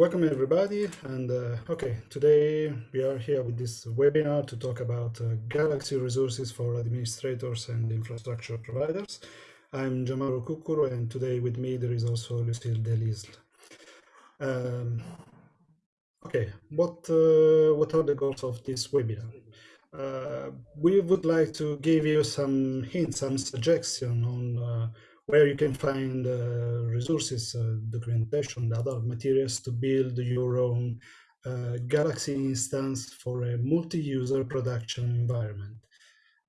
welcome everybody. And uh, okay, today we are here with this webinar to talk about uh, Galaxy resources for administrators and infrastructure providers. I'm Gianmauro Cuccuru, and today with me there is also Lucille Delisle. Um, okay, what uh, what are the goals of this webinar? Uh, we would like to give you some hints, some suggestion on uh, where you can find uh, resources, uh, documentation, other materials to build your own uh, Galaxy instance for a multi-user production environment.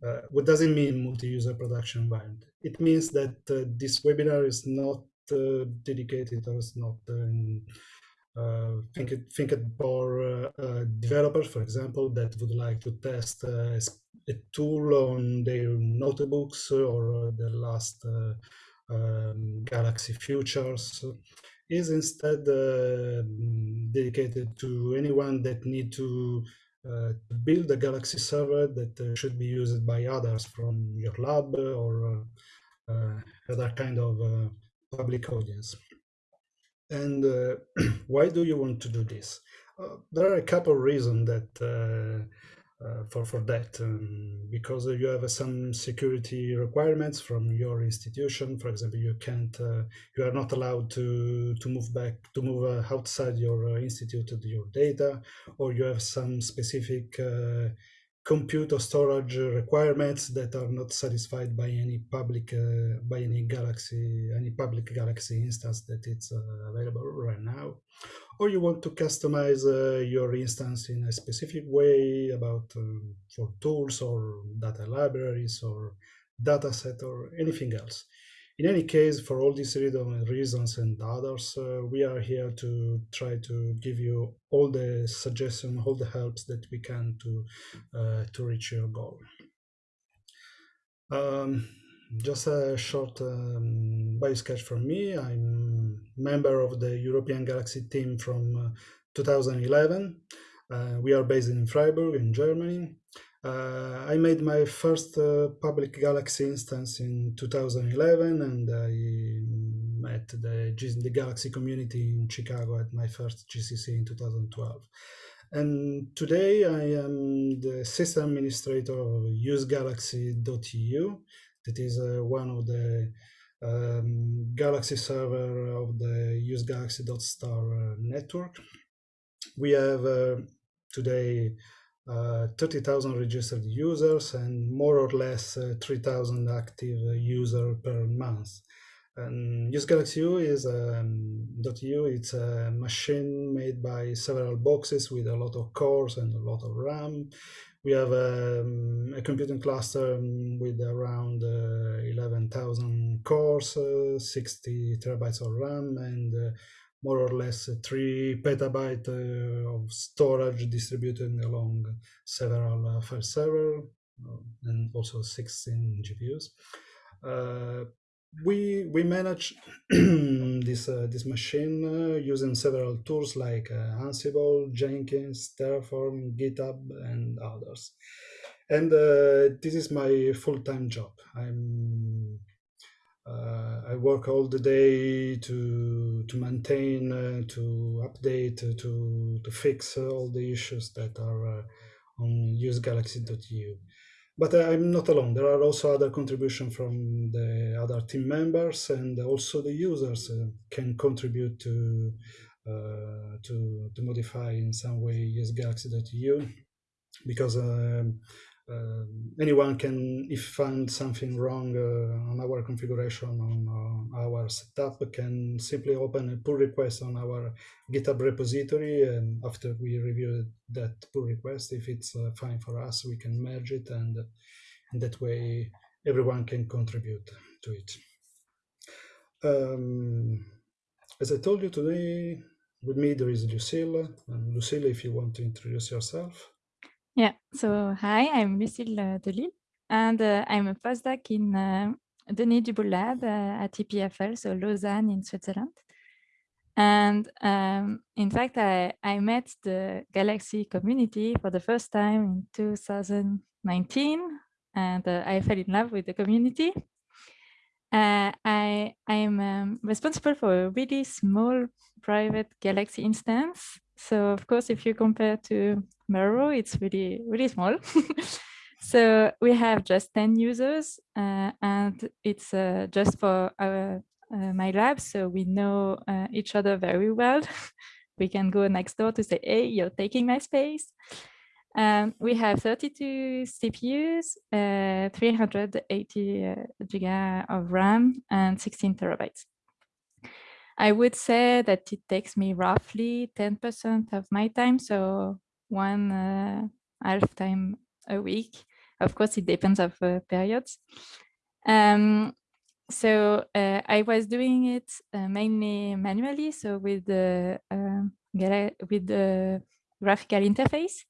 Uh, what does it mean, multi-user production environment? It means that uh, this webinar is not uh, dedicated or is not think it think it for developers, for example, that would like to test a tool on their notebooks or the last um, Galaxy Futures is instead uh, dedicated to anyone that need to uh, build a Galaxy server that uh, should be used by others from your lab or uh, uh, other kind of uh, public audience. And why do you want to do this? there are a couple of reasons that for for that. Um, because you have uh, some security requirements from your institution for example you can't uh, you are not allowed to to move back to move uh, outside your uh, institute your data or you have some specific uh, compute or storage requirements that are not satisfied by any public by any galaxy any public galaxy instance that it's available right now or you want to customize uh, your instance in a specific way about um, for tools or data libraries or dataset or anything else. In any case, for all these reasons and others, uh, we are here to try to give you all the suggestions, all the helps that we can to uh, to reach your goal. Um, just a short um, bio sketch from me. I'm member of the European Galaxy team from uh, 2011. Uh, we are based in Freiburg in Germany. Uh, I made my first uh, public Galaxy instance in 2011 and I met the, the Galaxy community in Chicago at my first GCC in 2012. And today I am the system administrator of usegalaxy.eu that is uh, one of the um, Galaxy server of the usegalaxy.star uh, network. We have uh, today uh, 30,000 registered users and more or less uh, 3,000 active users per month. And usegalaxy.eu is um, .eu. It's a machine made by several boxes with a lot of cores and a lot of RAM. We have um, a computing cluster with around uh, 11,000 cores, uh, 60 terabytes of RAM, and uh, more or less 3 petabyte uh, of storage distributed along several uh, file servers, uh, and also 16 GPUs we we manage this this machine using several tools like Ansible, Jenkins, Terraform, GitHub, and others. And this is my full-time job. I'm uh, I work all the day to to maintain, uh, to update, to to fix all the issues that are on usegalaxy.eu. But I'm not alone. There are also other contributions from the other team members, and also the users uh, can contribute to uh, to to modify in some way usegalaxy.eu because um, uh, anyone can, if find something wrong uh, on our configuration on uh, our setup, can simply open a pull request on our GitHub repository. And after we review that pull request, if it's uh, fine for us, we can merge it, and, and that way everyone can contribute to it. Um, as I told you today, with me there is Lucille. And Lucille, if you want to introduce yourself. Yeah, so hi, I'm Lucille uh, Delisle, and uh, I'm a postdoc in uh, Denis Duboule Lab uh, at EPFL, so Lausanne in Switzerland. And um, in fact, I, I met the Galaxy community for the first time in 2019, and uh, I fell in love with the community. uh, I I'm um, responsible for a really small private Galaxy instance. So of course, if you compare to Mauro, it's really really small. so we have just 10 users uh, and it's uh, just for our uh, my lab. So we know uh, each other very well. we can go next door to say, hey, you're taking my space. Um, we have 32 CPUs, uh, 380 uh, giga of RAM and 16 terabytes. I would say that it takes me roughly 10% of my time, so one uh, half time a week. Of course, it depends of uh, periods. Um, so uh, I was doing it uh, mainly manually, so with the um, with the graphical interface.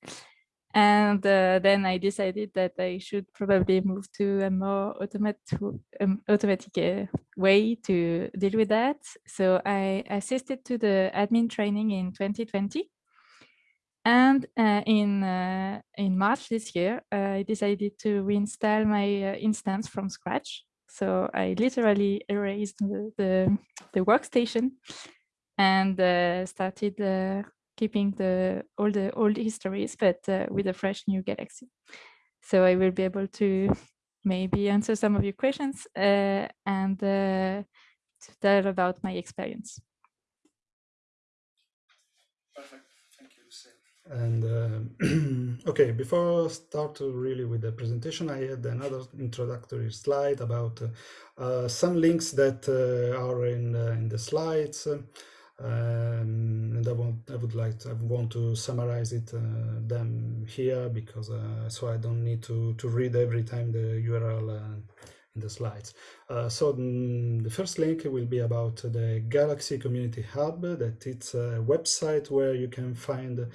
And uh, then I decided that I should probably move to a more automatic, um, automatic uh, way to deal with that. So I assisted to the admin training in 2020. And uh, in uh, in March this year, I decided to reinstall my uh, instance from scratch. So I literally erased the, the, the workstation and uh, started keeping the all the old histories, but uh, with a fresh new galaxy. So I will be able to maybe answer some of your questions uh, and uh, to tell about my experience. Perfect. Thank you, Lucille. And uh, okay, before I start really with the presentation, I had another introductory slide about uh, some links that uh, are in, in the slides. Um, and I want I would like to, I want to summarize it uh, them here because uh, so I don't need to to read every time the URL uh, in the slides. Uh, so mm, the first link will be about the Galaxy Community Hub that it's a website where you can find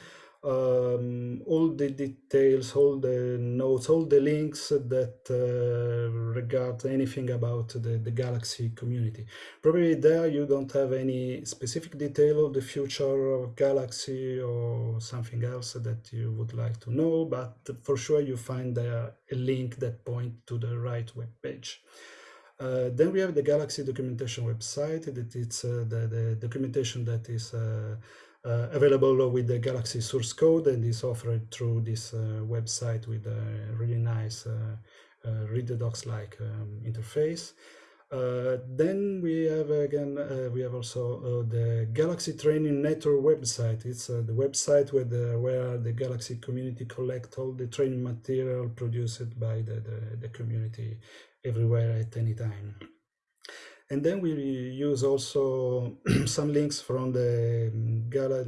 um, all the details, all the notes, all the links that uh, regard anything about the, the Galaxy community. Probably there you don't have any specific detail of the future of Galaxy or something else that you would like to know, but for sure you find a link that point to the right web page. Uh, then we have the Galaxy documentation website it's uh, the, the documentation that is uh, uh, available with the Galaxy source code and is offered through this uh, website with a really nice uh, read the docs like um, interface. Uh, then we have again, uh, we have also uh, the Galaxy Training Network website. It's the website where the, where the Galaxy community collect all the training material produced by the, the, the community everywhere at any time. And then we use also some links from the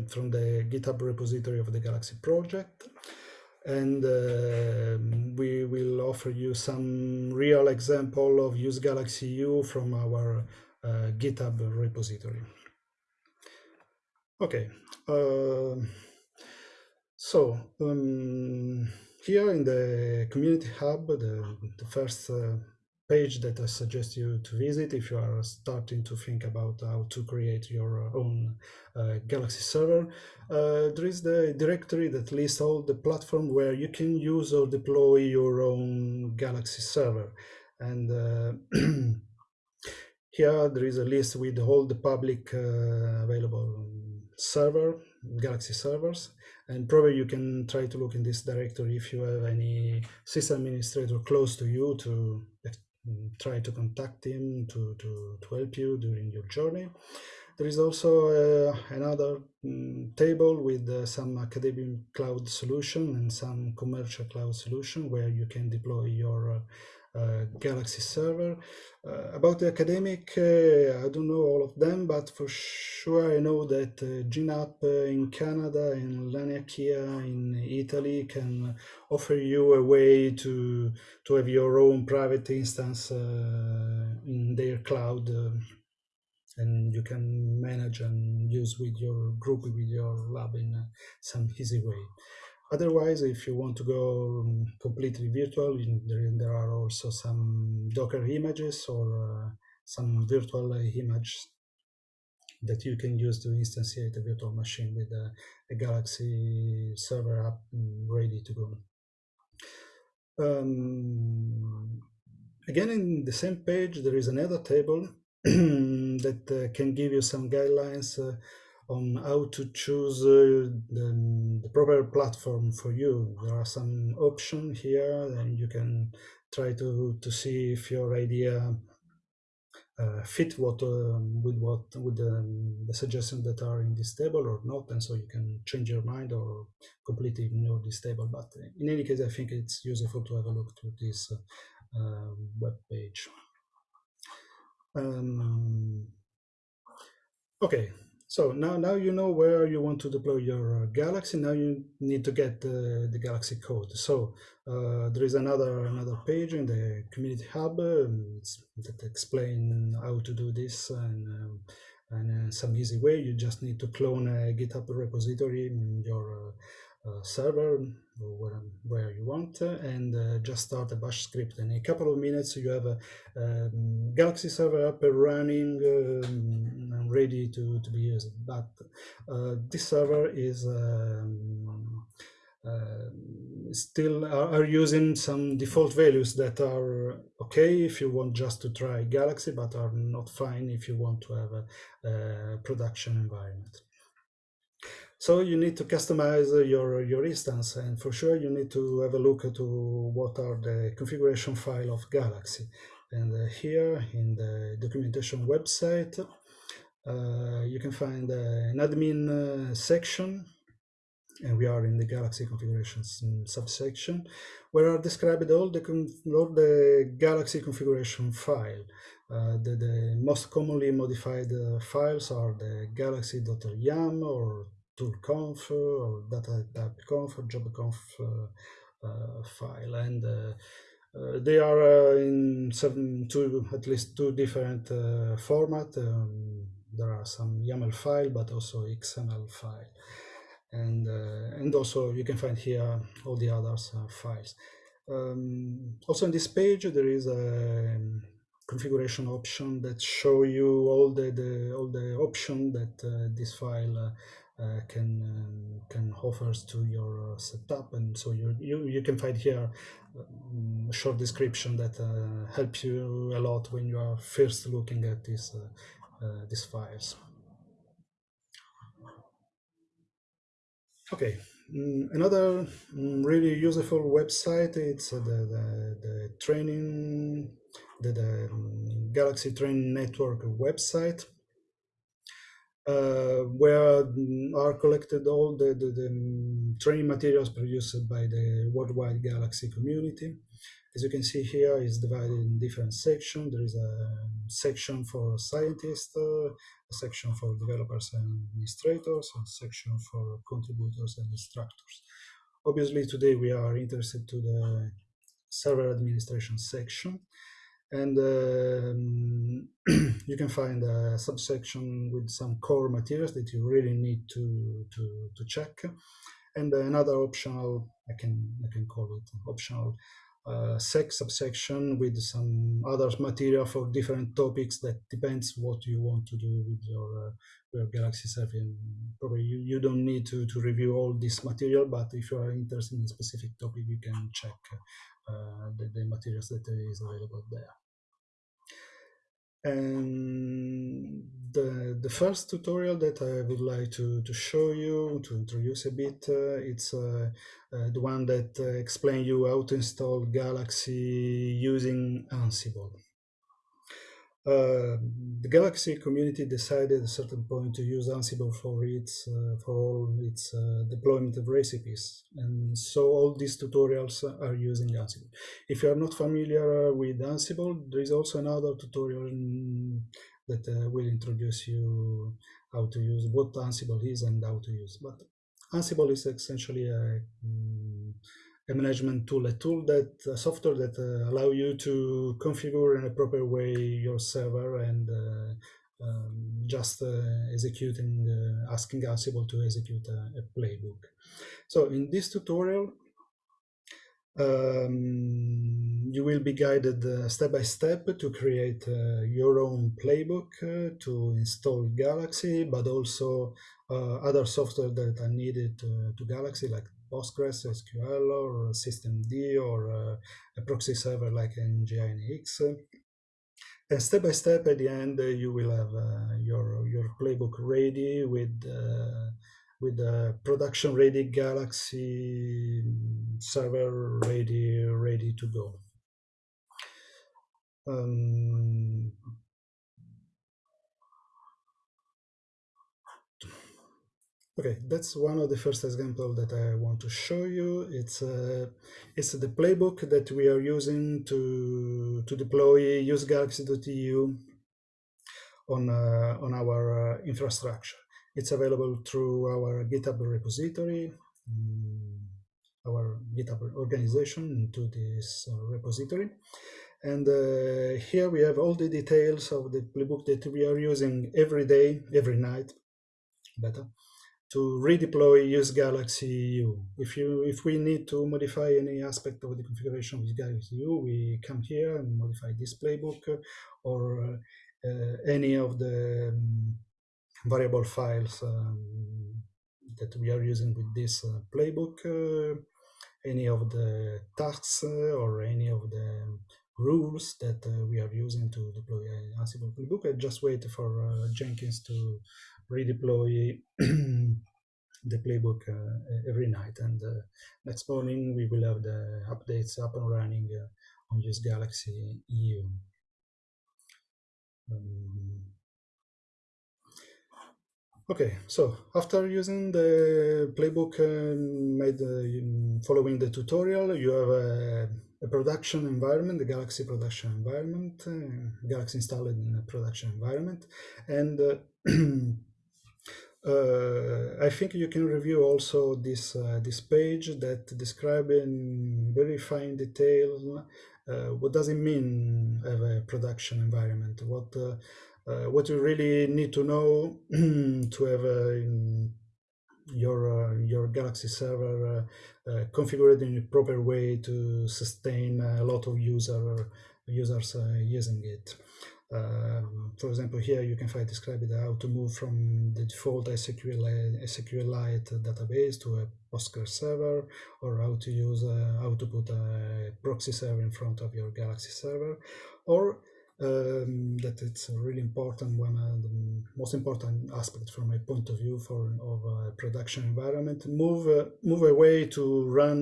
from the GitHub repository of the Galaxy project. And uh, we will offer you some real example of use Galaxy EU from our uh, GitHub repository. Okay, uh, so um, here in the Community Hub, the, the first uh, page that I suggest you to visit if you are starting to think about how to create your own uh, Galaxy server. Uh, there is the directory that lists all the platform where you can use or deploy your own Galaxy server. And uh, here there is a list with all the public uh, available server, Galaxy servers. And probably you can try to look in this directory if you have any system administrator close to you to try to contact him to, to, to help you during your journey. There is also uh, another um, table with uh, some academic cloud solution and some commercial cloud solution where you can deploy your uh, Uh, Galaxy server. Uh, about the academic, uh, I don't know all of them, but for sure I know that uh, GenAP uh, in Canada and Laniakea in Italy can offer you a way to, to have your own private instance in their cloud and you can manage and use with your group, with your lab in some easy way. Otherwise, if you want to go um, completely virtual, there, are also some Docker images or uh, some virtual image that you can use to instantiate a virtual machine with a, a Galaxy server app ready to go. Um, again, in the same page, there is another table that uh, can give you some guidelines uh, on how to choose uh, the, the, proper platform for you. There are some options here, and you can try to, to see if your idea uh, fit what um, with what with um, the suggestions that are in this table or not and so you can change your mind or completely ignore this table. But in any case i think it's useful to have a look to this uh, uh, web page. Um, okay so now, now you know where you want to deploy your uh, Galaxy. Now you need to get the, the Galaxy code. So uh, there is another another page in the Community Hub um, that explain how to do this and um, and uh, some easy way. You just need to clone a GitHub repository in your uh, server or where, where you want and uh, just start a bash script and in a couple of minutes you have a um, galaxy server up and running um, and ready to, to be used but uh, this server is um, uh, still are, are, using some default values that are okay if you want just to try Galaxy, but are not fine if you want to have a, a production environment. So you need to customize your, your instance and for sure you need to have a look at what are the configuration file of Galaxy. And uh, here in the documentation website, uh, you can find uh, an admin uh, section and we are in the Galaxy configurations subsection, where are described all the, all the Galaxy configuration file. Uh, the, the, most commonly modified uh, files are the galaxy.yml or toolconf or data type conf or jobconf uh, uh, file and uh, uh, they are in seven, two, at least two different uh, format. Um, there are some YAML file, but also XML file. And, uh, and also you can find here all the others files. Um, also on this page, there is a um, configuration option that show you all the, the all the option that this file uh, can um, can offers to your uh, setup. And so you, you you can find here um, a short description that uh, helps you a lot when you are first looking at these these files. Okay. Mm, another mm, really useful website it's the, the, the training the, the um, galaxy training network website uh, where mm, are collected all the, the, the, training materials produced by the worldwide Galaxy community. As you can see here, it's divided in different sections. There is a section for scientists, a section for developers and administrators, and section for contributors and instructors. Obviously, today we are interested to the server administration section and um, you can find a subsection with some core materials that you really need to to, to check. And another optional i can i can call it optional sec subsection with some other material for different topics that depends what you want to do with your uh, your galaxy 7 probably you, you don't need to to review all this material but if you are interested in a specific topic you can check uh, the, the materials that is available there. And the, the first tutorial that I would like to, to show you, to introduce a bit, uh, it's uh, uh, the one that uh, you how to install Galaxy using Ansible. Uh, the Galaxy community decided at a certain point to use Ansible for its uh, for all its uh, deployment of recipes, and so all these tutorials are using Ansible. If you are not familiar with Ansible, there is also another tutorial that uh, will introduce you how to use what Ansible is and how to use. But Ansible is essentially a um, a management tool, a tool that a software that uh, allow you to configure in a proper way your server and uh, um, just uh, executing, uh, asking Ansible to execute a, a, playbook. So in this tutorial, um, you will be guided uh, step by step to create uh, your own playbook to install Galaxy, but also other software that are needed to Galaxy, like Postgres, SQL, or systemd, or uh, a proxy server like Nginx. And step by step, at the end, uh, you will have uh, your your playbook ready with uh, with the production ready Galaxy server ready ready to go. Um, Okay, that's one of the first example that I want to show you. It's uh, it's the playbook that we are using to to deploy usegalaxy.eu on uh, on our uh, infrastructure. It's available through our GitHub repository, um, our GitHub organization into this uh, repository. And uh, here we have all the details of the playbook that we are using every day, every night, better to redeploy use Galaxy EU. If you if we need to modify any aspect of the configuration of Galaxy EU, we come here and modify this playbook or uh, any of the um, variable files um, that we are using with this uh, playbook, uh, any of the tasks uh, or any of the rules that uh, we are using to deploy Ansible playbook. I just wait for uh, Jenkins to redeploy the playbook uh, every night. And uh, next morning, we will have the updates up and running uh, on Use Galaxy EU. Um, okay, so after using the playbook made following the tutorial, you have a, a, production environment, the Galaxy production environment, Galaxy installed in a production environment, and uh, I think you can review also this uh, this page that describes in very fine detail uh, what does it mean have a production environment what uh, uh, what you really need to know to have your uh, your Galaxy server configured in a proper way to sustain a lot of user users using it. Um, for example, here you can find described how to move from the default SQL, SQLite database to a Postgres server, or how to use uh, how to put a proxy server in front of your Galaxy server, or um, that it's really important one, uh, the most important aspect from my point of view for of a production environment. Move uh, move away to run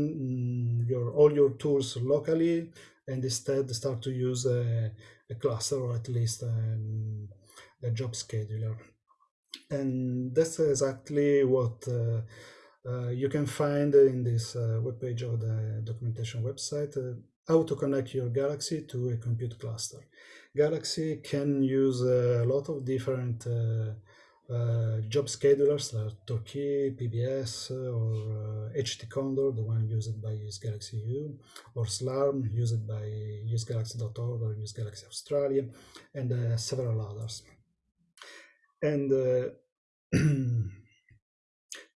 mm, your all your tools locally, and instead start to use a a cluster or at least um, a job scheduler. And that's exactly what uh, uh, you can find in this uh, web page of the documentation website, uh, how to connect your Galaxy to a compute cluster. Galaxy can use a lot of different uh, job schedulers like Torque, PBS, or uh, HT Condor, the one used by Use Galaxy EU, or Slurm, used by usegalaxy.org or Galaxy Australia, and uh, several others. And uh,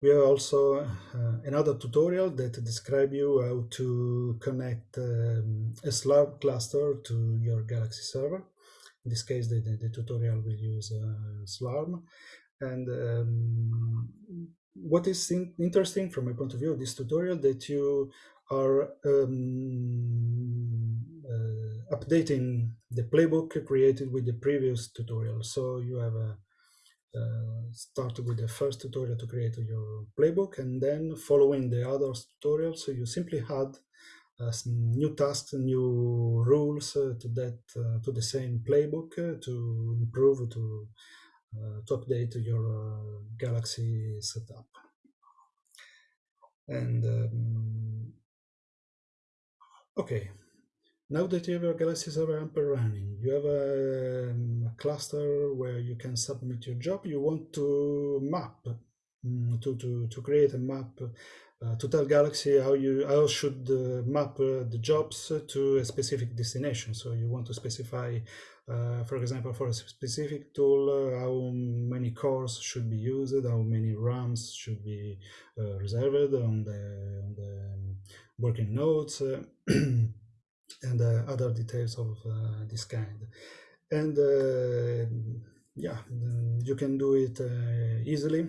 we have also uh, another tutorial that describe you how to connect um, a Slurm cluster to your Galaxy server. In this case, the, the, the tutorial will use uh, Slurm. And um, what is in interesting from my point of view of this tutorial that you are um, uh, updating the playbook created with the previous tutorial. So you have a, uh, started with the first tutorial to create your playbook and then following the other tutorials, so you simply add uh, new tasks, new rules uh, to that uh, to the same playbook uh, to improve to uh, to update your uh, Galaxy setup. And um, okay, now that you have your Galaxy server up and running, you have a, um, cluster where you can submit your job. You want to map um, to, to, to create a map uh, to tell Galaxy how you how should uh, map uh, the jobs to a specific destination. So you want to specify uh, for example, for a specific tool, uh, how many cores should be used, how many RAMs should be uh, reserved on the, on the working nodes, uh, and uh, other details of this kind. And yeah, you can do it easily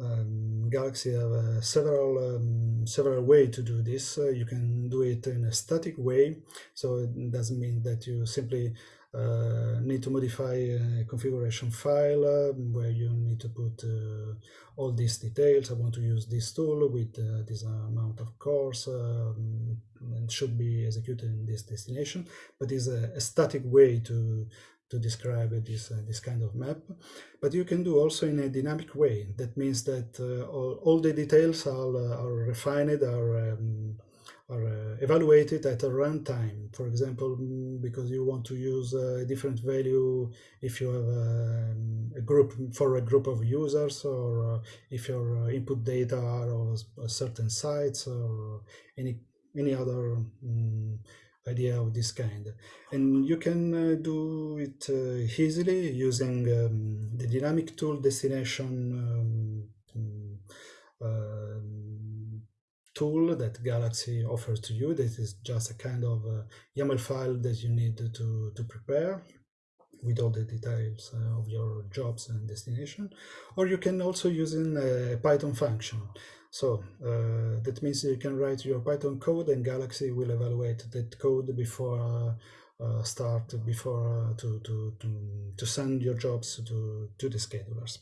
um, Galaxy have uh, several um, several way to do this. Uh, you can do it in a static way, so it doesn't mean that you simply uh, need to modify a configuration file uh, where you need to put uh, all these details. I want to use this tool with uh, this amount of cores um, and should be executed in this destination, but is a, a static way to to describe this, uh, this kind of map. But you can do also in a dynamic way. That means that uh, all, all, the details are, uh, are refined, are, um, are uh, evaluated at a runtime. For example, mm, because you want to use a different value if you have a, um, a group for a group of users or if your input data are of certain sites or any any other um, idea of this kind. And you can uh, do it uh, easily using um, the dynamic tool destination um, uh, tool that Galaxy offers to you. This is just a kind of uh, YAML file that you need to, to prepare with all the details uh, of your jobs and destination. Or you can also use in a Python function. So uh, that means you can write your Python code and Galaxy will evaluate that code before uh, start before uh, to, to, to, to send your jobs to, to the schedulers.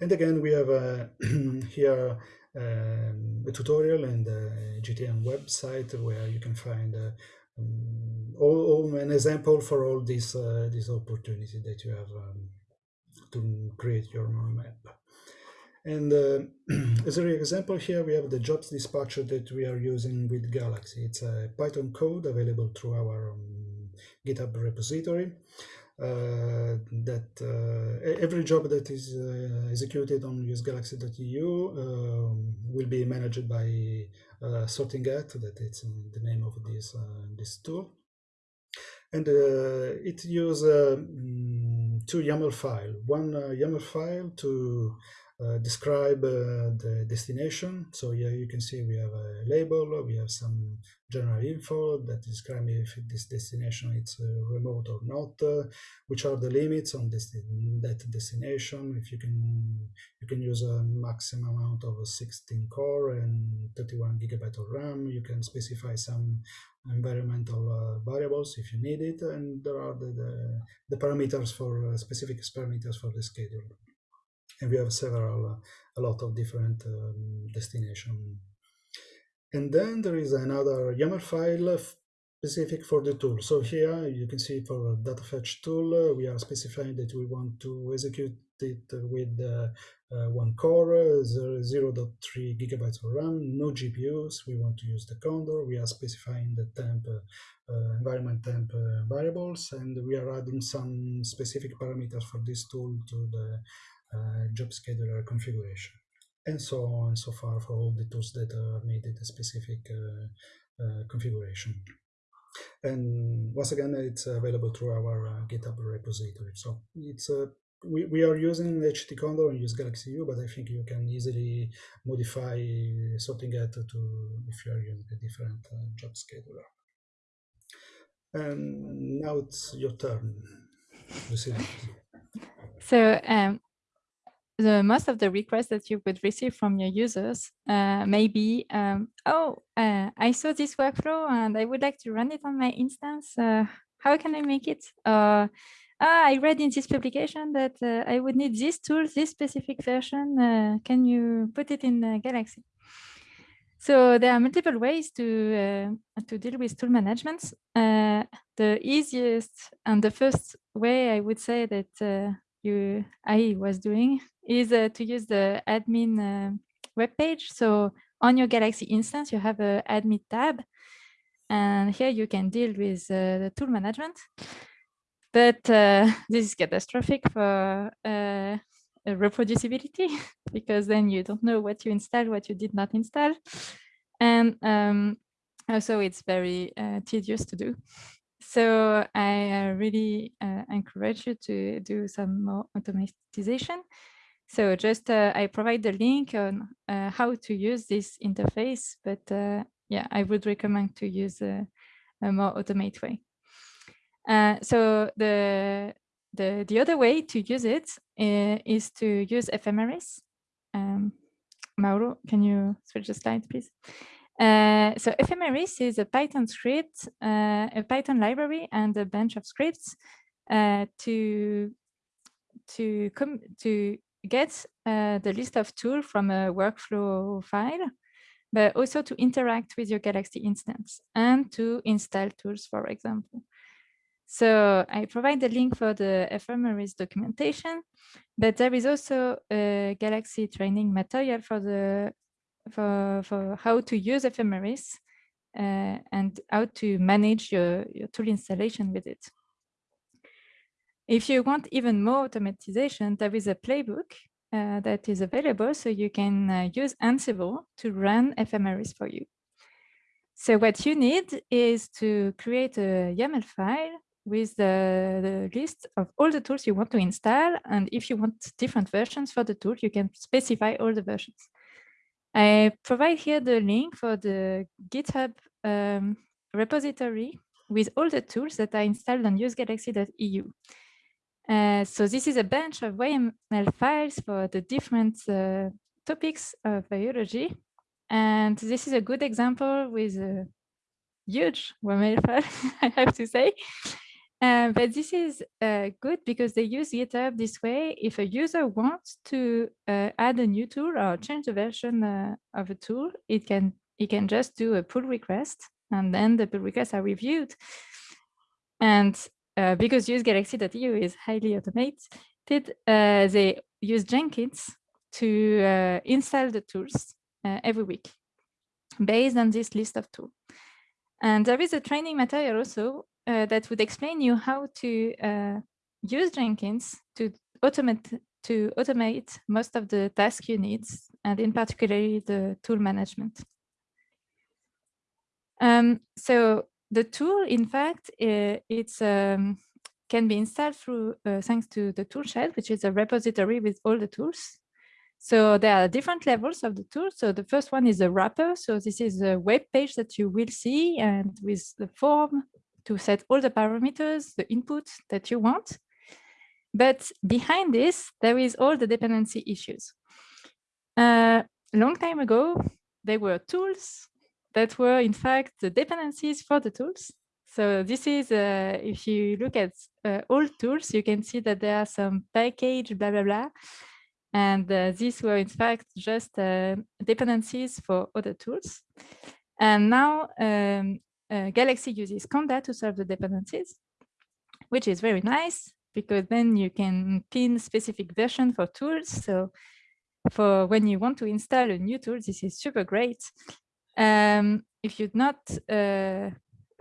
And again, we have uh, here um, a tutorial and the GTN website where you can find uh, um, all, all, an example for all these uh, these opportunity that you have um, to create your map. And uh, as an example here, we have the jobs dispatcher that we are using with Galaxy. It's a Python code available through our um, GitHub repository. Uh, that uh, every job that is uh, executed on usegalaxy.eu um, will be managed by uh, Sorting Hat that it's the name of this uh, this tool and it uses mm, two YAML file one YAML file to describe uh, the destination. So here you can see we have a label, we have some general info that describe if this destination is uh, remote or not, uh, which are the limits on this, that destination. If you can, you can use a maximum amount of 16 core and 31 gigabyte of RAM. You can specify some environmental uh, variables if you need it, and there are the, the, the parameters for uh, specific parameters for the schedule and we have several, uh, a lot of different um, destination. And then there is another YAML file specific for the tool. So here you can see for data fetch tool, uh, we are specifying that we want to execute it with uh, uh, one core, uh, 0 0.3 gigabytes of RAM, no GPUs. We want to use the Condor. We are specifying the temp, uh, environment temp uh, variables, and we are adding some specific parameters for this tool to the uh, job scheduler configuration and so on and so far for all the tools that are needed a specific uh, uh, configuration. And once again, it's available through our uh, GitHub repository. So it's a we, we are using HT Condor and use Galaxy EU, but I think you can easily modify Sorting Hat to if you are using a different uh, job scheduler. And now it's your turn. So um, the most of the requests that you would receive from your users uh, may be, um, oh, uh, I saw this workflow and I would like to run it on my instance. Uh, how can I make it? ah, I read in this publication that uh, I would need this tool, this specific version. Uh, can you put it in Galaxy? So there are multiple ways to uh, to deal with tool management. the easiest and the first way I would say that you I was doing is uh, to use the admin uh, web page. So on your Galaxy instance, you have a admin tab, and here you can deal with uh, the tool management. But uh, this is catastrophic for uh, reproducibility because then you don't know what you installed, what you did not install, and um, also it's very uh, tedious to do. So I really uh, encourage you to do some more automatization. So just uh, I provide the link on uh, how to use this interface, but uh, yeah, I would recommend to use a, a more automated way. Uh, so the, the, the other way to use it uh, is to use ephemeris. Um, Mauro, can you switch the slide, please? Uh, so ephemeris is a Python script, uh, a Python library, and a bunch of scripts to to come to get uh, the list of tools from a workflow file, but also to interact with your Galaxy instance and to install tools, for example. So I provide the link for the ephemeris documentation, but there is also a Galaxy training material for the for, for how to use ephemeris uh, and how to manage your, your tool installation with it. If you want even more automatization, there is a playbook uh, that is available, so you can uh, use Ansible to run ephemeris for you. So what you need is to create a YAML file with the, the list of all the tools you want to install. And if you want different versions for the tool, you can specify all the versions. I provide here the link for the GitHub um, repository with all the tools that are installed on usegalaxy.eu. Uh, so this is a bunch of YAML files for the different uh, topics of biology. And this is a good example with a huge YAML file, I have to say. Uh, but this is uh, good because they use GitHub this way. If a user wants to uh, add a new tool or change the version of a tool, it can it can just do a pull request, and then the pull requests are reviewed. And uh, because use Galaxy.eu is highly automated, uh, they use Jenkins to install the tools every week based on this list of tools. And there is a training material also uh, that would explain you how to uh, use Jenkins to automate to automate most of the tasks you need, and in particular the tool management. Um, so the tool, in fact, it's um, can be installed through uh, thanks to the toolshed, which is a repository with all the tools. So there are different levels of the tool. So the first one is a wrapper. So this is a web page that you will see and with the form to set all the parameters, the input that you want. But behind this, there is all the dependency issues. Uh, a long time ago, there were tools that were in fact the dependencies for the tools. So this is, uh, if you look at uh, all tools, you can see that there are some package, blah, blah, blah. And uh, these were in fact just uh, dependencies for other tools. And now um, uh, Galaxy uses Conda to solve the dependencies, which is very nice because then you can pin specific version for tools. So for when you want to install a new tool, this is super great. Um, if you're not uh,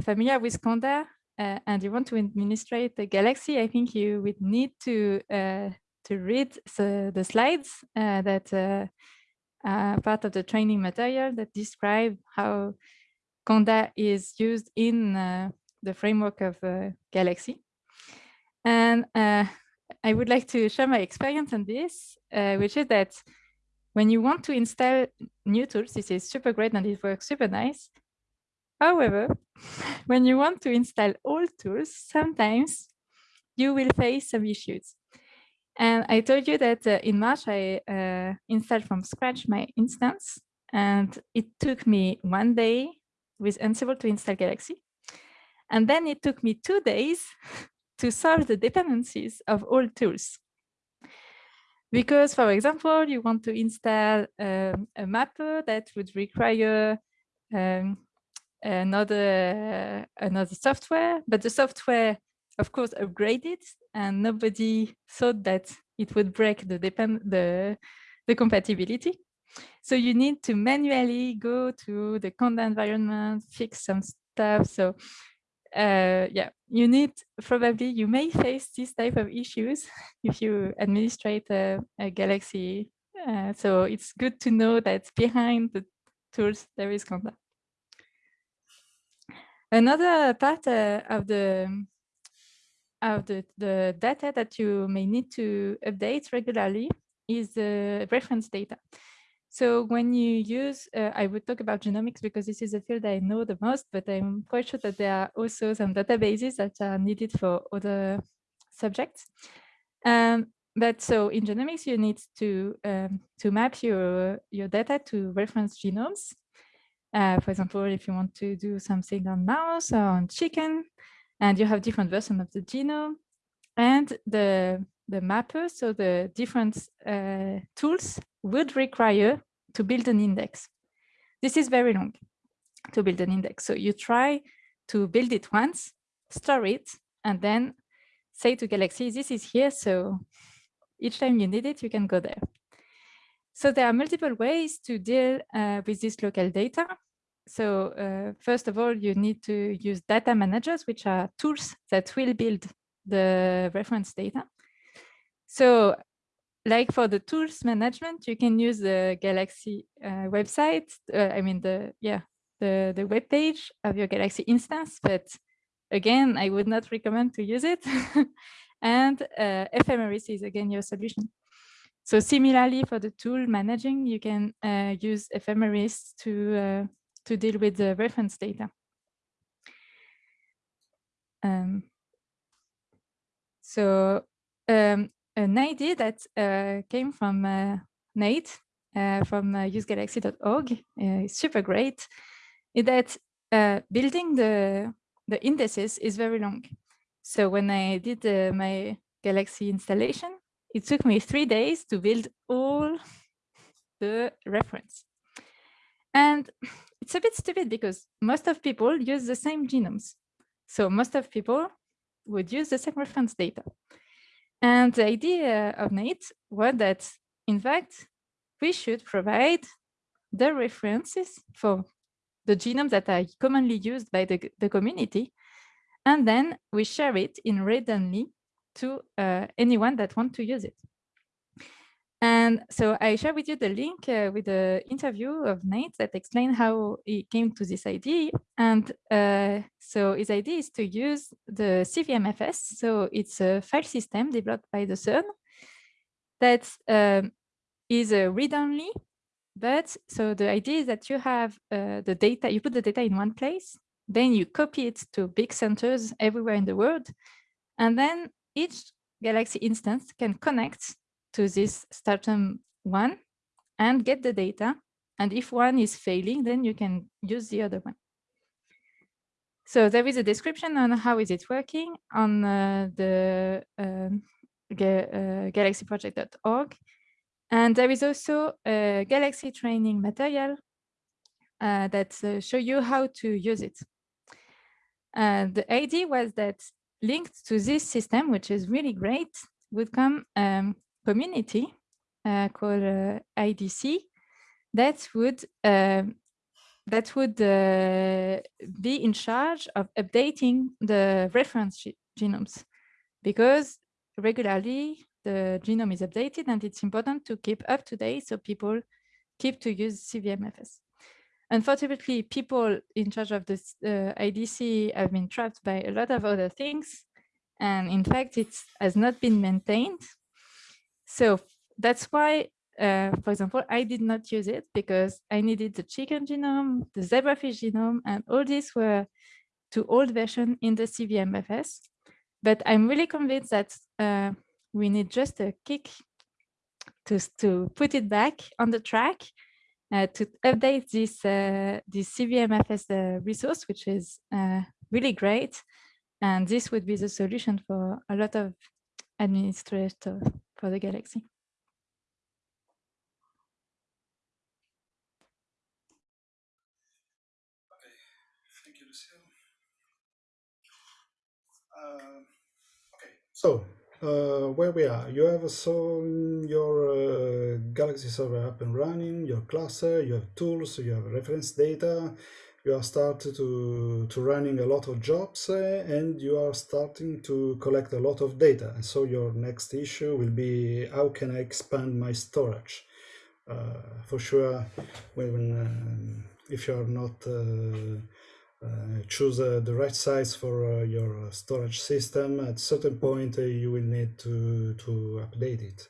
familiar with Conda uh, and you want to administrate the Galaxy, I think you would need to uh, to read the, the slides uh, that uh, part of the training material that describe how Conda is used in uh, the framework of Galaxy. And I would like to share my experience on this, which is that when you want to install new tools, this is super great and it works super nice. However, when you want to install old tools, sometimes you will face some issues. And I told you that uh, in March, I uh, installed from scratch my instance, and it took me one day with Ansible to install Galaxy. And then it took me two days to solve the dependencies of all tools. Because, for example, you want to install um, a mapper that would require um, another another software, but the software, of course, upgraded, and nobody thought that it would break the depend the the compatibility. So you need to manually go to the Conda environment, fix some stuff. So uh, yeah, you need probably, you may face this type of issues if you administrate a, a Galaxy. Uh, so it's good to know that behind the tools, there is Conda. Another part uh, of the of the, the data that you may need to update regularly is the reference data. So when you use, uh, I would talk about genomics because this is a field I know the most, but I'm quite sure that there are also some databases that are needed for other subjects. Um, but so in genomics, you need to um, to map your your data to reference genomes. Uh, for example, if you want to do something on mouse or on chicken, and you have different versions of the genome, and the the mapper, so the different uh, tools would require to build an index. This is very long to build an index. So you try to build it once, store it, and then say to Galaxy, this is here. So each time you need it, you can go there. So there are multiple ways to deal uh, with this local data. So uh, first of all, you need to use data managers, which are tools that will build the reference data. So like for the tools management, you can use the Galaxy uh, website. Uh, I mean, the yeah, the the web page of your Galaxy instance. But again, I would not recommend to use it. and uh, ephemeris is again your solution. So similarly for the tool managing, you can uh, use ephemeris to uh, to deal with the reference data. Um, so um, an idea that uh, came from uh, Nate uh, from usegalaxy.org is super great, is that building the, the indices is very long. So when I did my Galaxy installation, it took me three days to build all the reference. And it's a bit stupid because most of people use the same genomes. So most of people would use the same reference data. And the idea of Nate was that, in fact, we should provide the references for the genomes that are commonly used by the, the community, and then we share it in read-only to uh, anyone that want to use it. And so I share with you the link uh, with the interview of Nate that explained how he came to this idea. And uh, so his idea is to use the CVMFS. So it's a file system developed by the CERN that um, is a read-only. But so the idea is that you have uh, the data, you put the data in one place, then you copy it to big centers everywhere in the world. And then each Galaxy instance can connect to this Stratum one and get the data. And if one is failing, then you can use the other one. So there is a description on how is it working on uh, the um, uh, galaxyproject.org. And there is also a Galaxy training material uh, that uh, show you how to use it. Uh, the idea was that linked to this system, which is really great, would come um, community uh, called uh, IDC that would um, that would uh, be in charge of updating the reference genomes because regularly the genome is updated and it's important to keep up to date so people keep to use CVMFS. Unfortunately, people in charge of this uh, IDC have been trapped by a lot of other things. And in fact, it has not been maintained so that's why, uh, for example, I did not use it because I needed the chicken genome, the zebrafish genome, and all these were to old version in the CVMFS. But I'm really convinced that uh, we need just a kick to, to put it back on the track uh, to update this, uh, this CVMFS uh, resource, which is uh, really great. And this would be the solution for a lot of administrators for the galaxy. Okay, thank you, Lucille. Uh, okay, so uh, where we are, you have so your uh, Galaxy server up and running, your cluster, you have tools, you have reference data, you are starting to, to running a lot of jobs uh, and you are starting to collect a lot of data. And so your next issue will be how can I expand my storage? Uh, for sure, when um, if you are not uh, uh choose uh, the right size for your storage system, at certain point you will need to, to update it.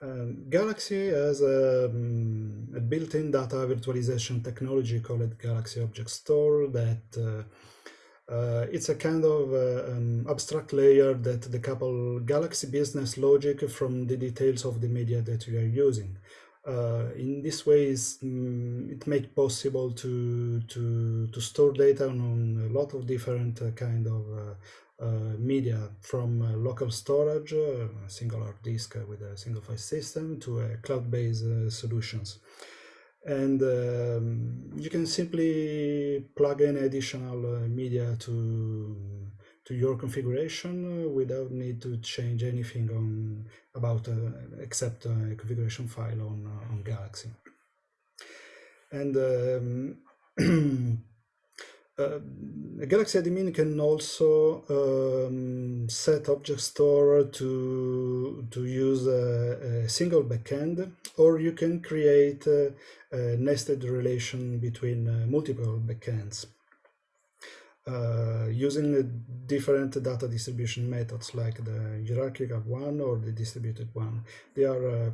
Um, Galaxy has a, um, a built-in data virtualization technology called Galaxy Object Store that uh, Uh, it's a kind of uh, um, abstract layer that decouple Galaxy business logic from the details of the media that we are using. Uh, in this way, um, it makes possible to, to, to store data on a lot of different uh, kind of uh, media from local storage, a single hard disk with a single file system to cloud-based solutions and um, you can simply plug in additional uh, media to to your configuration uh, without need to change anything on about uh, except a configuration file on uh, on Galaxy. And um, uh, Galaxy admin can also um, set object store to to use a, a, single backend, or you can create a, a nested relation between uh, multiple backends uh, using different data distribution methods like the hierarchical one or the distributed one. They are uh,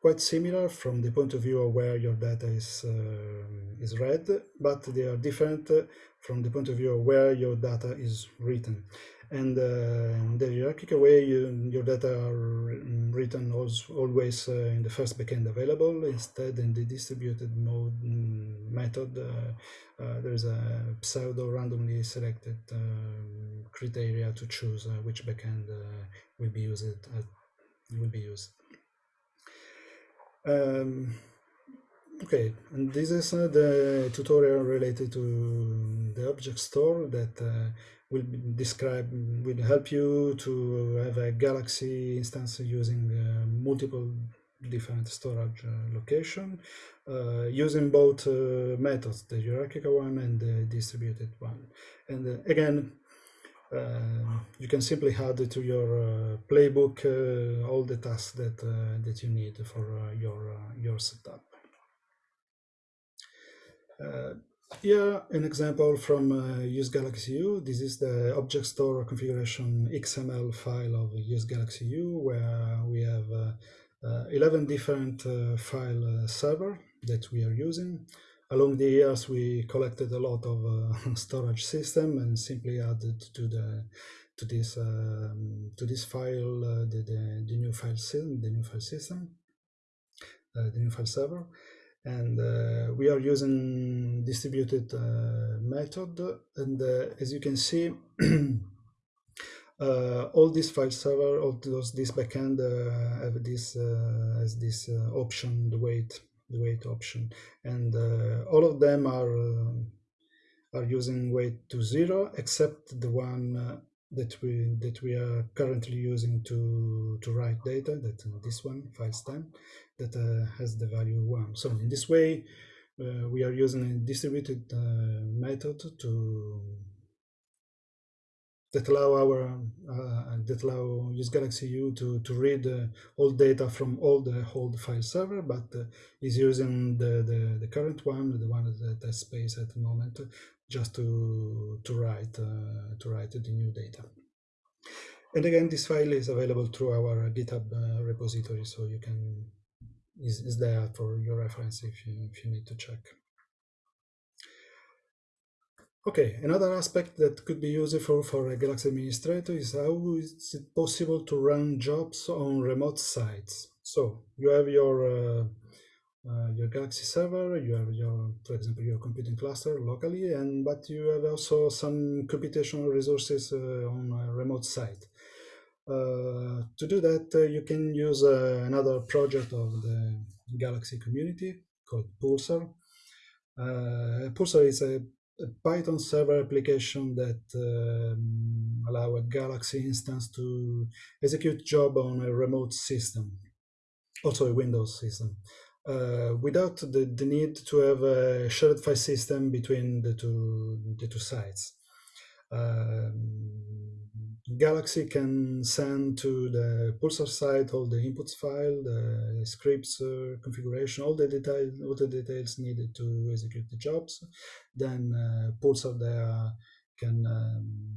quite similar from the point of view of where your data is uh, is read, but they are different from the point of view of where your data is written. And uh, the hierarchical way, you, your data are written always uh, in the first backend available. Instead, in the distributed mode mm, method, uh, uh, there is a pseudo randomly selected um, criteria to choose uh, which backend uh, will be used. will be used. Um, Okay, and this is uh, the tutorial related to the object store that uh, will describe, will help you to have a Galaxy instance using uh, multiple different storage uh, location, uh, using both uh, methods, the hierarchical one and the distributed one. And again, Um, you can simply add to your uh, playbook uh, all the tasks that uh, that you need for your your setup. Uh, here, an example from uh, Use Galaxy EU. This is the object store configuration XML file of Use Galaxy EU, where we have uh, 11 different file server that we are using. Along the years, we collected a lot of storage system and simply added to the to this um, to this file uh, the, the, the new file system the new file system uh, the new file server. And uh, we are using distributed uh, method. And uh, as you can see uh, all these file server all those this backend uh, have this uh, as this option the weight the weight option. And all of them are are using weight to zero except the one that we that we are currently using to to write data that uh, this one file stem that uh, has the value one. So in this way uh, we are using a distributed uh, method to that allow our uh, that allow use Galaxy EU to to read uh, all data from all the old file server, but is using the, the the current one, the one that has space at the moment, just to to write uh, to write the new data. And again, this file is available through our GitHub uh, repository, so you can is, is there for your reference if you if you need to check. Okay, another aspect that could be useful for a Galaxy administrator is how is it possible to run jobs on remote sites. So you have your uh, uh, your Galaxy server, you have your, for example, your computing cluster locally, and but you have also some computational resources uh, on a remote site. Uh, to do that, uh, you can use uh, another project of the Galaxy community called Pulsar. Pulsar is a, a, Python server application that um, allow a Galaxy instance to execute job on a remote system, also a Windows system uh, without the, the need to have a shared file system between the two, the two sites. Um, Galaxy can send to the Pulsar site all the inputs file, the scripts uh, configuration, all the details, all the details needed to execute the jobs. Then uh, Pulsar there can um,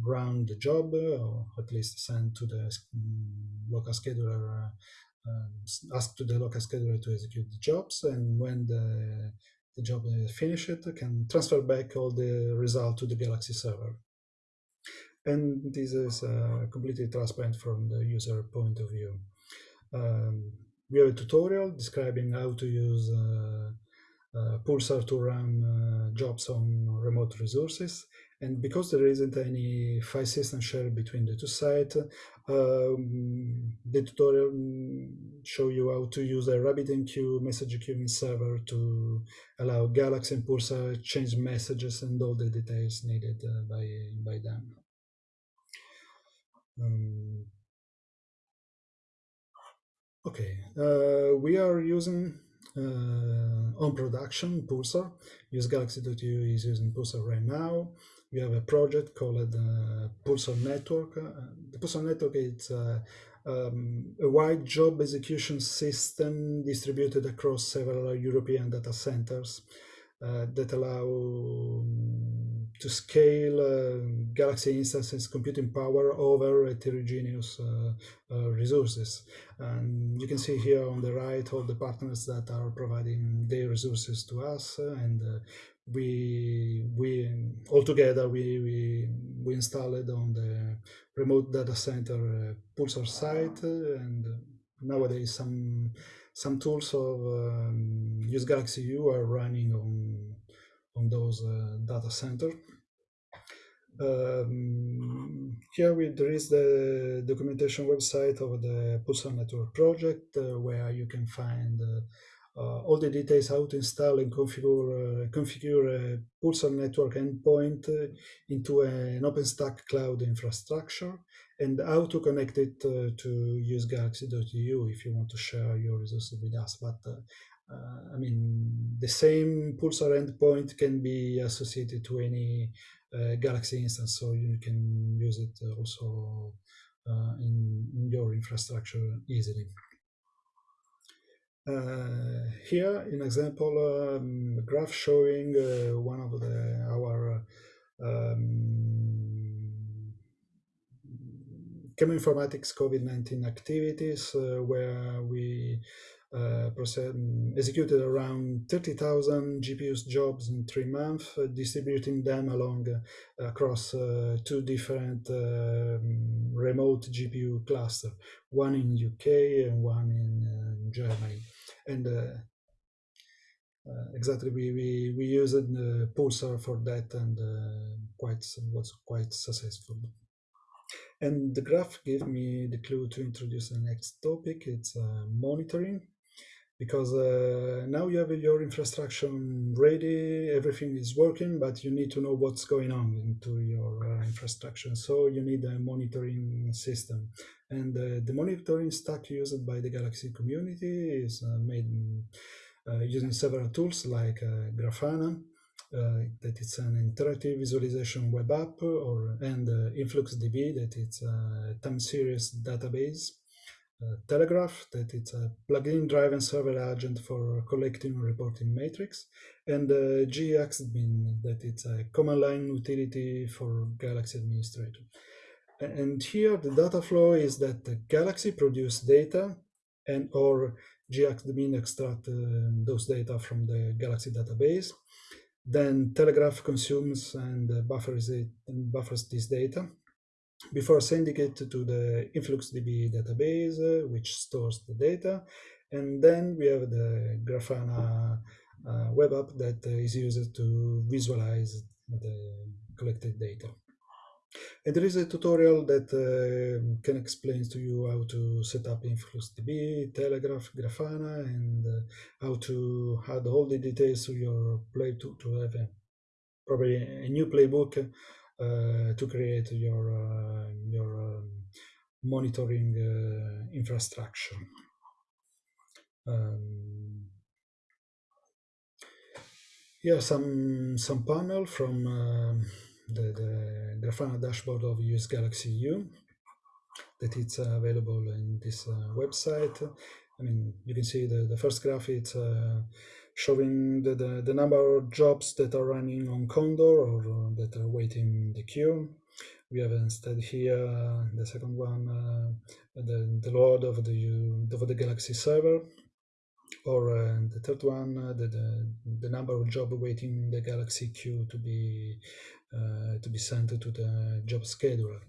run the job, or at least send to the mm, local scheduler uh, um, ask to the local scheduler to execute the jobs, and when the, the job is finished, can transfer back all the result to the Galaxy server. And this is uh, completely transparent from the user point of view. Um, we have a tutorial describing how to use uh, uh, Pulsar to run uh, jobs on remote resources. And because there isn't any file system share between the two sites, um, the tutorial show you how to use a RabbitMQ message queuing server to allow Galaxy and Pulsar change messages and all the details needed uh, by, by them. Um, okay, uh, we are using uh, on production Pulsar. Use Galaxy.eu is using Pulsar right now. We have a project called uh, Pulsar Network. Uh, the Pulsar Network is uh, um, a wide job execution system distributed across several European data centers uh, that allow um, to scale uh, Galaxy instances computing power over heterogeneous uh, uh, resources. And you can see here on the right all the partners that are providing their resources to us and uh, we we all together we, we we installed on the remote data center uh, pulsar site and nowadays some some tools of um, use galaxy eu are running on on those uh, data center um, here we, there is the documentation website of the pulsar network project uh, where you can find uh, uh, all the details how to install and configure uh, configure a Pulsar network endpoint uh, into an OpenStack cloud infrastructure and how to connect it to use Galaxy.eu if you want to share your resources with us. But uh, I mean, the same Pulsar endpoint can be associated to any uh, Galaxy instance, so you can use it also in, in your infrastructure easily. Uh, here, an example um, graph showing uh, one of the, our um, chemoinformatics COVID-19 activities uh, where we uh, executed around 30,000 GPUs jobs in three months, uh, distributing them along uh, across two different um, remote GPU clusters, one in UK and one in Germany and uh, uh, exactly we we we used uh, Pulsar for that and quite was quite successful. And the graph gave me the clue to introduce the next topic. It's monitoring because uh, now you have your infrastructure ready, everything is working, but you need to know what's going on into your uh, infrastructure. So you need a monitoring system. And uh, the monitoring stack used by the Galaxy community is uh, made uh, using several tools like uh, Grafana, that it's an interactive visualization web app, or and InfluxDB, that it's a time series database Telegraf, that it's a plugin driven server agent for collecting and reporting metrics, and uh, GXAdmin, that it's a command line utility for Galaxy Administrator. And here the data flow is that Galaxy produce data and or GXAdmin extract uh, those data from the Galaxy database. Then Telegraf consumes and buffers it and buffers this data before sending it to the InfluxDB database, uh, which stores the data. And then we have the Grafana uh, web app that uh, is used to visualize the collected data. And there is a tutorial that uh, can explain to you how to set up InfluxDB, Telegraf, Grafana, and uh, how to add all the details to your play to, to have a, probably a new playbook to create your uh, your um, monitoring uh, infrastructure. Um, here some some panel from um, the, the Grafana dashboard of US Galaxy EU that it's uh, available in this uh, website. I mean, you can see the, the first graph, it's uh, showing the, the, the, number of jobs that are running on Condor or uh, that are waiting in the queue. We have instead here the second one, uh, the, the load of the, of the Galaxy server, or uh, the third one, uh, the, the, the number of job waiting the Galaxy queue to be uh, to be sent to the job scheduler.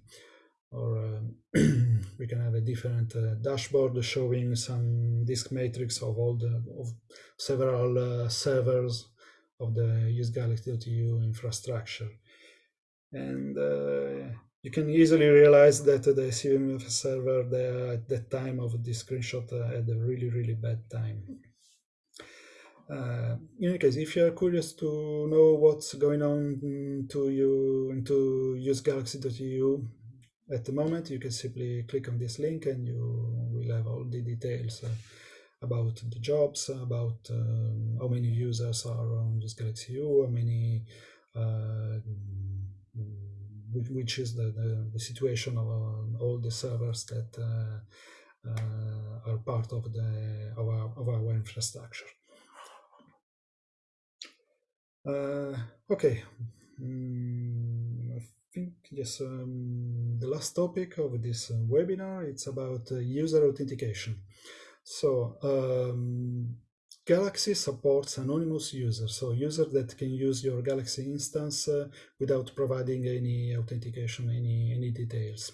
Or um, we can have a different uh, dashboard showing some disk matrix of all the of several uh, servers of the usegalaxy.eu infrastructure. And uh, you can easily realize that the CVMF server there at that time of this screenshot uh, had a really, really bad time. Uh, in any case, if you are curious to know what's going on to you into usegalaxy.eu at the moment, you can simply click on this link and you will have all the details uh, about the jobs, about um, how many users are on usegalaxy.eu, how many, uh, which is the, the, the situation of uh, all the servers that uh, uh, are part of the of our, of our infrastructure. Okay, mm, think yes. Um, the last topic of this uh, webinar it's about uh, user authentication. So um, Galaxy supports anonymous users, so users that can use your Galaxy instance uh, without providing any authentication, any any details.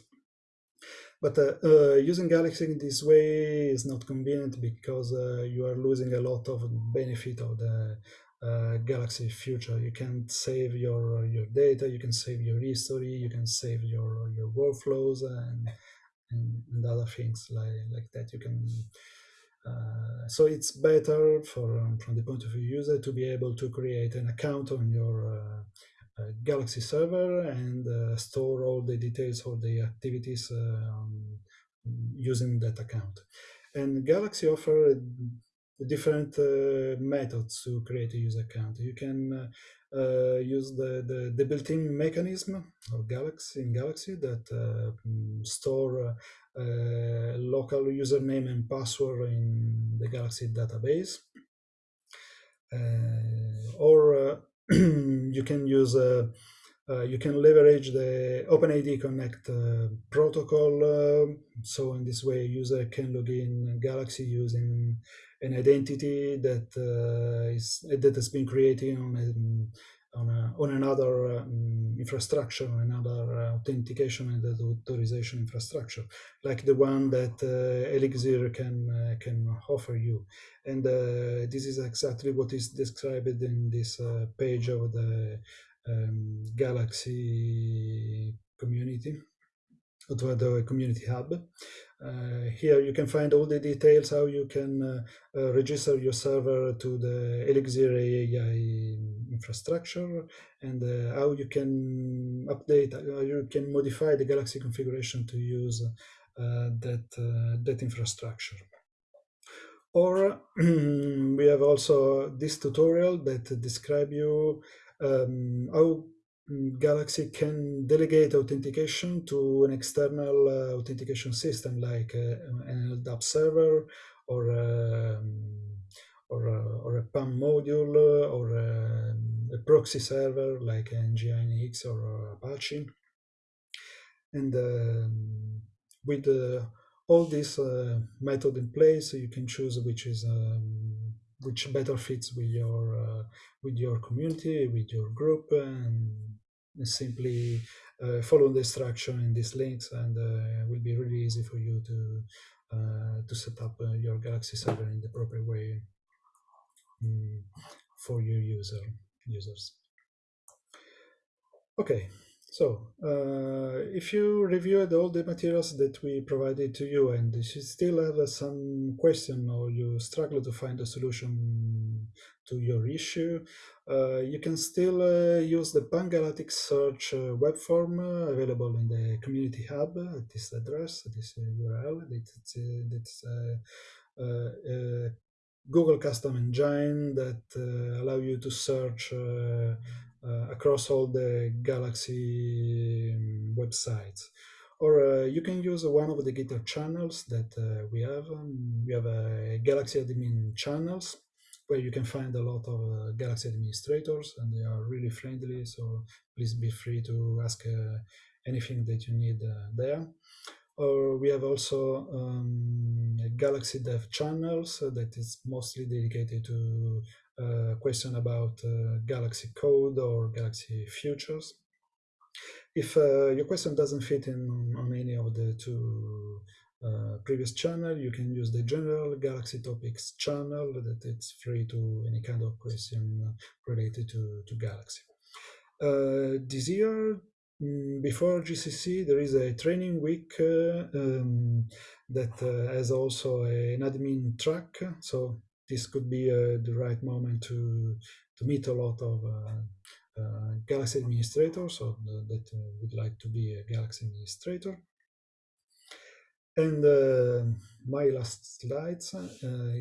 But uh, uh, using Galaxy in this way is not convenient because uh, you are losing a lot of benefit of the uh, Galaxy future. You can save your your data, you can save your history, you can save your your workflows and and, and other things like like that. You can. Uh, so it's better for um, from the point of view user to be able to create an account on your uh, uh, Galaxy server and uh, store all the details of the activities um, using that account. And Galaxy offer different uh, methods to create a user account. You can uh, uh, use the, the, the built-in mechanism of Galaxy in Galaxy that mm, store local username and password in the Galaxy database. or you can use uh, you can leverage the OpenID Connect uh, protocol. Uh, so in this way, a user can log in Galaxy using an identity that is that has been created on a, on, a, on another um, infrastructure, another authentication and authorization infrastructure, like the one that uh, Elixir can uh, can offer you. And uh, this is exactly what is described in this page of the um, Galaxy community, or the community hub. Uh, here you can find all the details how you can uh, uh, register your server to the Elixir AI infrastructure and uh, how you can update, how you can modify the Galaxy configuration to use uh, that, uh, that infrastructure. Or we have also this tutorial that describe you um, how Galaxy can delegate authentication to an external uh, authentication system like uh, an LDAP server or um, or, uh, or a PAM module or a, a proxy server like NGINX or Apache. And um, with uh, all this uh, method in place, you can choose which is um, which better fits with your uh, with your community, with your group, and simply uh, follow the instruction in these links, and uh, it will be really easy for you to uh, to set up uh, your Galaxy server in the proper way um, for your user users. Okay, so, uh, if you reviewed all the materials that we provided to you and you still have uh, some question or you struggle to find a solution to your issue, uh, you can still uh, use the Pangalactic search uh, web form available in the community hub at this address, this URL. It's, it's Google custom engine that allow you to search across all the Galaxy um, websites. Or uh, you can use one of the Gitter channels that uh, we have. Um, we have a Galaxy admin channels where you can find a lot of uh, Galaxy administrators and they are really friendly. So please be free to ask uh, anything that you need uh, there. Or we have also um, Galaxy Dev channels that is mostly dedicated to question about uh, Galaxy code or Galaxy futures. If uh, your question doesn't fit in on any of the two uh, previous channel, you can use the general Galaxy Topics channel that it's free to any kind of question related to, to Galaxy. Uh, this year, mm, before GCC, there is a training week uh, um, that has also an admin track. So this could be uh, the right moment to, to meet a lot of uh, Galaxy administrators or that would like to be a Galaxy administrator. And uh, my last slides, uh,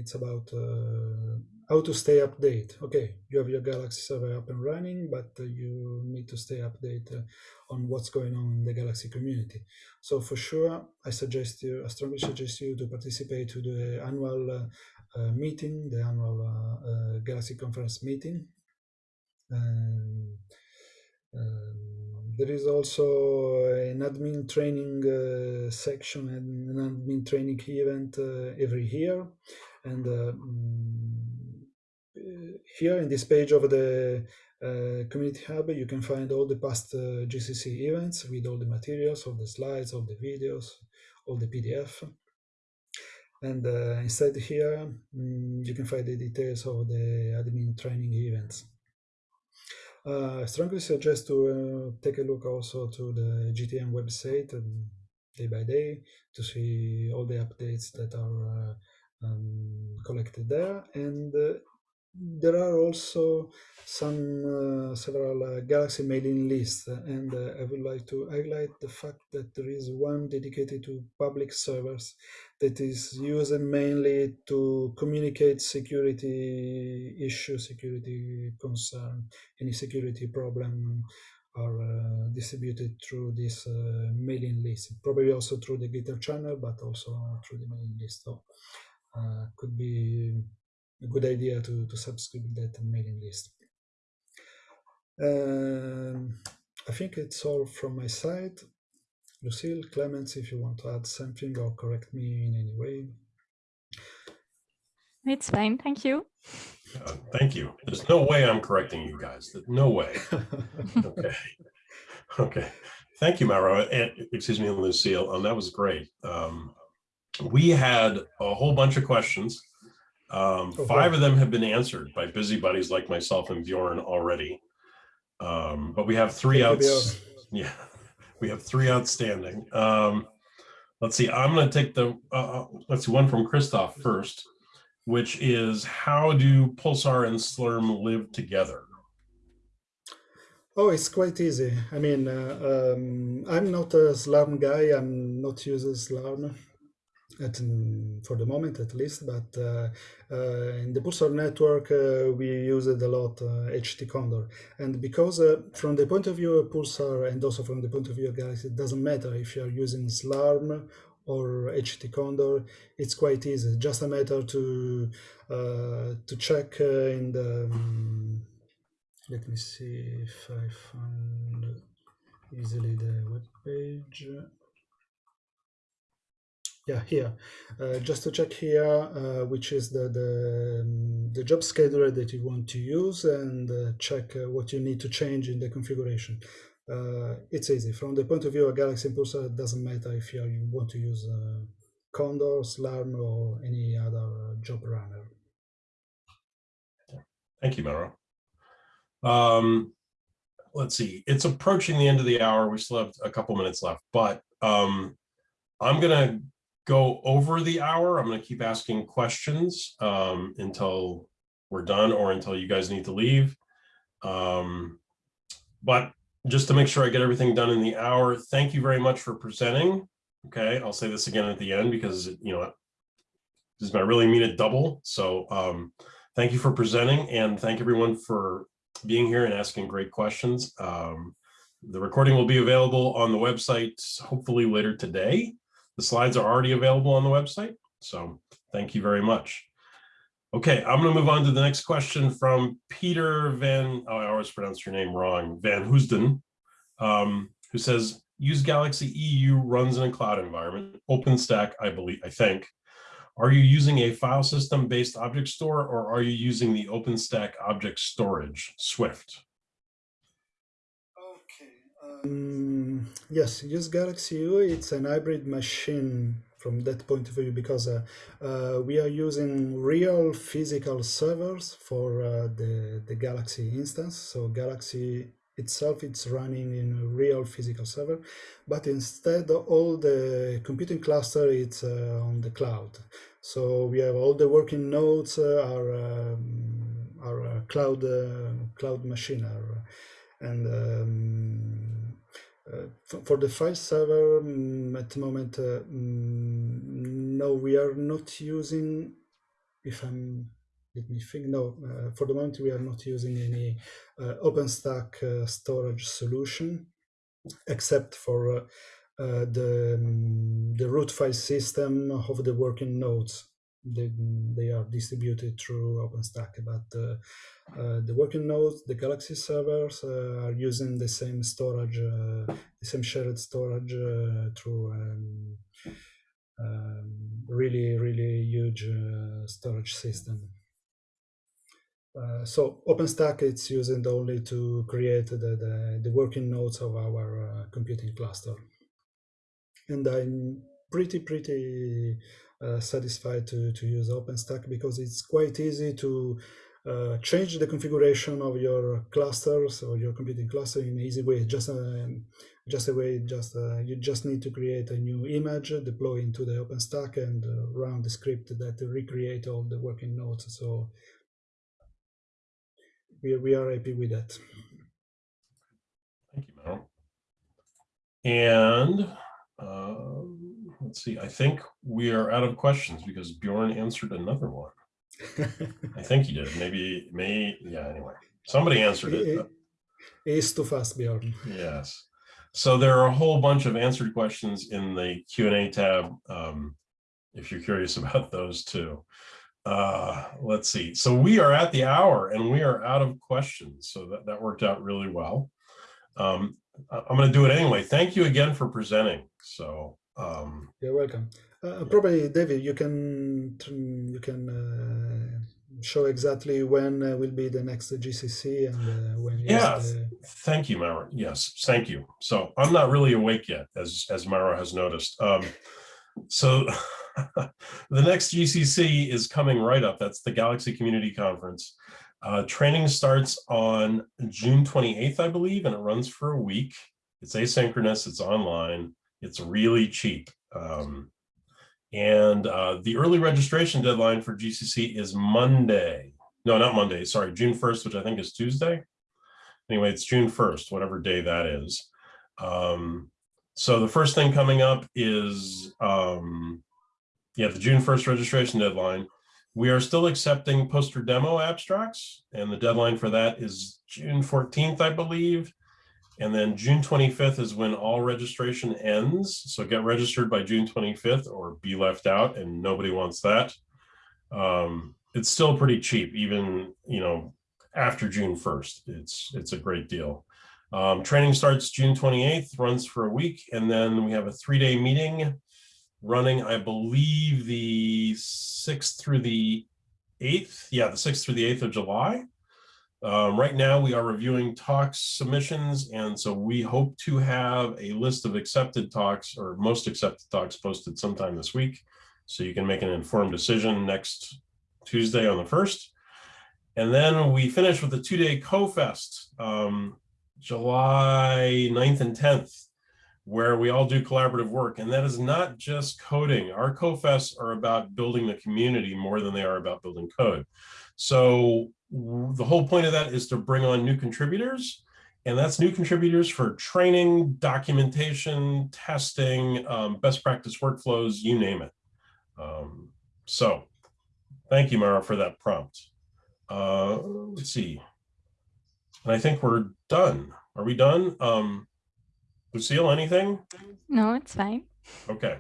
it's about uh, how to stay update. Okay, you have your Galaxy server up and running, but you need to stay updated on what's going on in the Galaxy community. So for sure, I suggest you, I strongly suggest you to participate to the annual uh, meeting, the annual uh, uh, Galaxy conference meeting. Um, there is also an admin training uh, section and an admin training event every year. And mm, here in this page of the uh, community hub, you can find all the past uh, GCC events with all the materials, all the slides, all the videos, all the PDF. And uh, inside here, um, you can find the details of the admin training events. Uh, I strongly suggest to uh, take a look also to the GTN website um, day by day to see all the updates that are uh, um, collected there. And uh, there are also some uh, several uh, Galaxy mailing lists, and uh, I would like to highlight the fact that there is one dedicated to public servers that is used mainly to communicate security issues, security concern, any security problem are uh, distributed through this uh, mailing list, probably also through the Gitter channel, but also through the mailing list. So uh, could be a good idea to, to subscribe that mailing list. Um, I think it's all from my side. Lucille, Clements, if you want to add something or correct me in any way. It's fine, thank you. Uh, thank you. There's no way I'm correcting you guys. No way. okay. Okay. Thank you, Mauro. And, excuse me, Lucille. Um, that was great. Um, we had a whole bunch of questions um, oh, five of them have been answered by busybodies like myself and Bjorn already. Um, but we have three outs. Yeah, we have three outstanding. Um, let's see, I'm going to take the, uh, uh, let's see, one from Christoph first, which is how do Pulsar and Slurm live together? Oh, it's quite easy. I mean, uh, um, I'm not a Slurm guy. I'm not using Slurm at, for the moment at least, but uh, uh, in the Pulsar network, uh, we use it a lot, HT Condor. And because from the point of view of Pulsar and also from the point of view of Galaxy, it doesn't matter if you're using Slurm or HT Condor, it's quite easy. Just a matter to uh, to check uh, in the. Um, let me see if I find easily the web page yeah here. Uh, just to check here uh, which is the the, the, job scheduler that you want to use and uh, check uh, what you need to change in the configuration. Uh, it's easy. From the point of view of Galaxy Pulsar it doesn't matter if you, you want to use uh, Condor, Slurm or any other job runner. Thank you Mauro um, let's see. It's approaching the end of the hour. We still have a couple minutes left but um, I'm gonna go over the hour. I'm going to keep asking questions um, until we're done or until you guys need to leave. Um, but just to make sure I get everything done in the hour, thank you very much for presenting. Okay, I'll say this again at the end because, you know, this is I really mean it double. So um, thank you for presenting and thank everyone for being here and asking great questions. Um, the recording will be available on the website hopefully later today. The slides are already available on the website. So thank you very much. Okay, I'm going to move on to the next question from Peter Van, oh, I always pronounce your name wrong, Van Heusden, um, who says, use Galaxy EU runs in a cloud environment, OpenStack, I believe, I think. Are you using a file system based object store or are you using the OpenStack object storage, Swift? Um, yes, use Galaxy UI. It's an hybrid machine from that point of view because uh, uh, we are using real physical servers for uh, the, the Galaxy instance. So Galaxy itself, it's running in a real physical server, but instead all the computing cluster, it's uh, on the cloud. So we have all the working nodes uh, are, um, are uh, cloud, cloud machine. Are, and um, uh, for the file server, um, at the moment, uh, mm, no, we are not using, if I'm, let me think, no, uh, for the moment we are not using any uh, OpenStack uh, storage solution, except for uh, the, um, the root file system of the working nodes they, they are distributed through OpenStack, but uh, uh, the working nodes, the Galaxy servers uh, are using the same storage, uh, the same shared storage uh, through um, um, really, really huge uh, storage system. so OpenStack it's used only to create the, the, the working nodes of our computing cluster. And I'm pretty, pretty uh, satisfied to, to use OpenStack because it's quite easy to uh, change the configuration of your clusters or your computing cluster in an easy way. Just a, just a way, just uh, you just need to create a new image, deploy into the OpenStack, and uh, run the script that recreate all the working nodes. So we we are happy with that. Thank you, Mel. And um, let's see, I think we are out of questions because Bjorn answered another one. I think he did. Maybe, may, yeah, anyway, somebody answered it. It's too fast, Bjorn. Yes. So there are a whole bunch of answered questions in the Q&A tab, um, if you're curious about those too. Uh, let's see. So we are at the hour and we are out of questions. So that, that worked out really well. Um, I'm going to do it anyway. Thank you again for presenting. So um, You're welcome. Uh, probably, David, you can you can uh, show exactly when uh, will be the next GCC and uh, when. Yeah, the... thank you, Mara. Yes, thank you. So I'm not really awake yet, as as Mara has noticed. Um, so the next GCC is coming right up. That's the Galaxy Community Conference. Uh, training starts on June 28th, I believe, and it runs for a week. It's asynchronous, it's online. It's really cheap. Um, and uh, the early registration deadline for GCC is Monday. No, not Monday, sorry, June 1st, which I think is Tuesday. Anyway, it's June 1st, whatever day that is. Um, so the first thing coming up is, um, yeah, the June 1st registration deadline. We are still accepting poster demo abstracts, and the deadline for that is June 14th, I believe. And then June 25th is when all registration ends. So get registered by June 25th or be left out and nobody wants that. Um, it's still pretty cheap, even, you know, after June 1st. It's, it's a great deal. Um, training starts June 28th, runs for a week, and then we have a three-day meeting running, I believe, the 6th through the 8th. Yeah, the 6th through the 8th of July. Um, right now, we are reviewing talks submissions, and so we hope to have a list of accepted talks or most accepted talks posted sometime this week, so you can make an informed decision next Tuesday on the 1st. And then we finish with a two-day CoFest, um, July 9th and 10th, where we all do collaborative work. And that is not just coding. Our CoFests are about building the community more than they are about building code. So the whole point of that is to bring on new contributors and that's new contributors for training, documentation, testing, um, best practice workflows, you name it. Um, so thank you, Mara, for that prompt. Uh, let's see. And I think we're done. Are we done? Um, Lucille, anything? No, it's fine. Okay.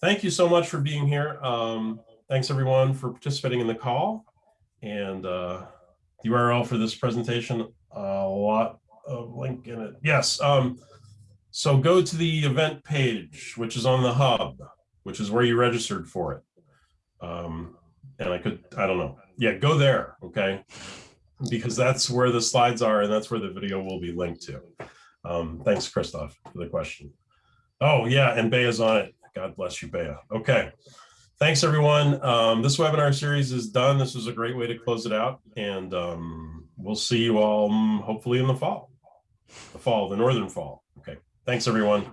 Thank you so much for being here. Um, thanks everyone for participating in the call and uh, the URL for this presentation, a lot of link in it. Yes. Um, so go to the event page, which is on the hub, which is where you registered for it. Um, and I could, I don't know. Yeah, go there. Okay. Because that's where the slides are and that's where the video will be linked to. Um, thanks, Christoph, for the question. Oh, yeah, and Bea's on it. God bless you, Bea. Okay. Thanks, everyone. Um, this webinar series is done. This was a great way to close it out. And um, we'll see you all um, hopefully in the fall, the fall, the northern fall. Okay. Thanks, everyone.